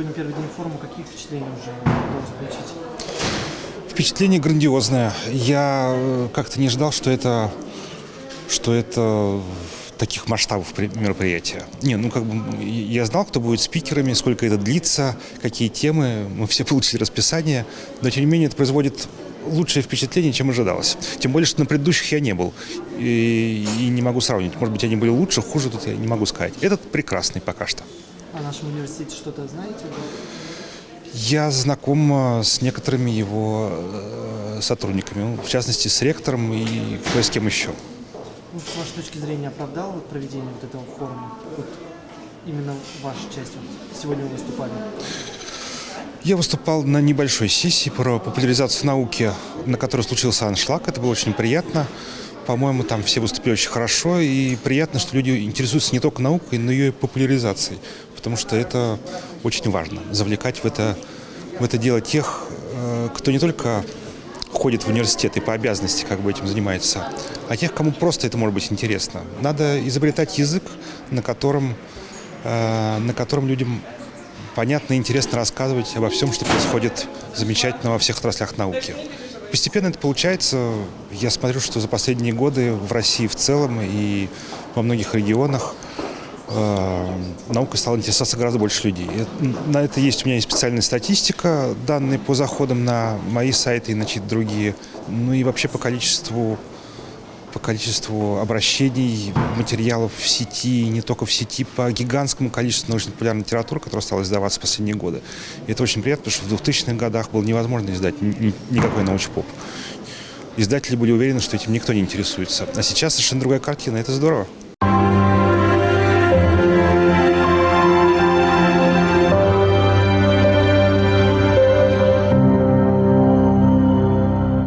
сегодня первый день форума. Какие впечатления уже удалось получить? Впечатление грандиозное. Я э, как-то не ожидал, что это, что это таких масштабов мероприятия. Не, ну как бы я знал, кто будет спикерами, сколько это длится, какие темы. Мы все получили расписание, но тем не менее это производит лучшее впечатление, чем ожидалось. Тем более, что на предыдущих я не был. И, и не могу сравнить. Может быть, они были лучше, хуже, тут я не могу сказать. Этот прекрасный пока что. О нашем университете что-то знаете? Я знаком с некоторыми его э, сотрудниками, в частности, с ректором и кое с кем еще. Ну, с вашей точки зрения, оправдал вот проведение вот этого форума? Вот именно ваша часть, вот сегодня вы выступали. Я выступал на небольшой сессии про популяризацию науки, на которой случился аншлаг. Это было очень приятно. По-моему, там все выступили очень хорошо. И приятно, что люди интересуются не только наукой, но и ее популяризацией потому что это очень важно, завлекать в это, в это дело тех, э, кто не только ходит в университет и по обязанности как бы этим занимается, а тех, кому просто это может быть интересно. Надо изобретать язык, на котором, э, на котором людям понятно и интересно рассказывать обо всем, что происходит замечательно во всех отраслях науки. Постепенно это получается. Я смотрю, что за последние годы в России в целом и во многих регионах наукой стало интересоваться гораздо больше людей. На это есть у меня есть специальная статистика, данные по заходам на мои сайты и на чьи-то другие. Ну и вообще по количеству по количеству обращений, материалов в сети, не только в сети, по гигантскому количеству научно-популярной литературы, которая стала издаваться в последние годы. И это очень приятно, потому что в 2000-х годах было невозможно издать никакой научпоп. Издатели были уверены, что этим никто не интересуется. А сейчас совершенно другая картина, это здорово.